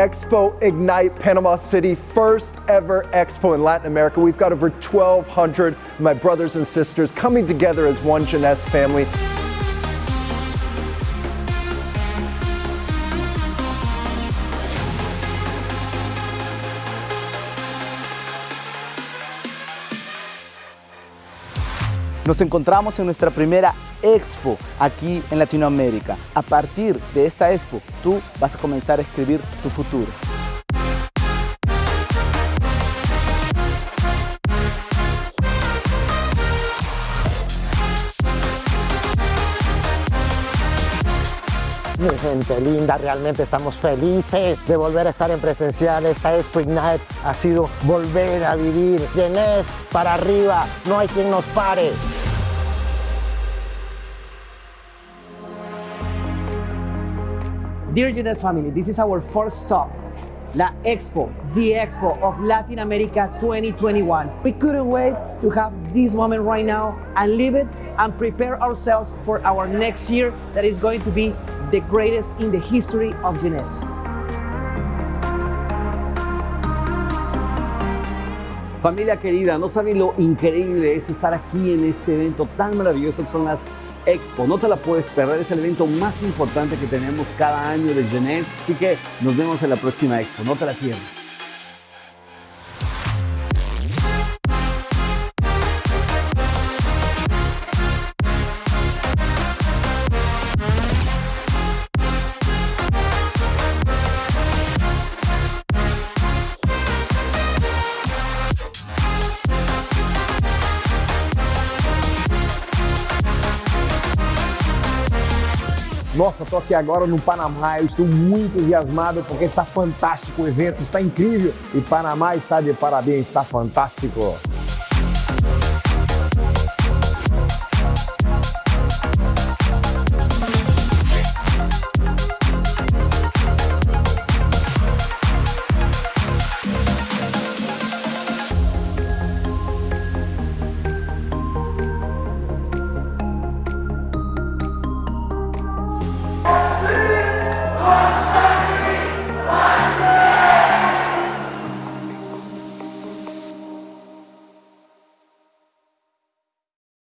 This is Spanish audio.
Expo Ignite Panama City, first ever expo in Latin America. We've got over 1,200 my brothers and sisters coming together as one Jeunesse family. Nos encontramos en nuestra primera expo aquí en Latinoamérica. A partir de esta expo, tú vas a comenzar a escribir tu futuro. Mi gente linda, realmente estamos felices de volver a estar en presencial. Esta Expo Ignite ha sido volver a vivir. Jeunesse para arriba, no hay quien nos pare. Dear Jeunesse family, this is our first stop, La Expo, the Expo of Latin America 2021. We couldn't wait to have this moment right now and live it and prepare ourselves for our next year that is going to be the greatest in the history of Jeunesse. Familia querida, no saben lo increíble es estar aquí en este evento tan maravilloso que son las Expo. No te la puedes perder, es el evento más importante que tenemos cada año de Jeunesse. Así que nos vemos en la próxima Expo, no te la pierdas. Nossa, estou aqui agora no Panamá, eu estou muito entusiasmado porque está fantástico o evento, está incrível e Panamá está de parabéns, está fantástico.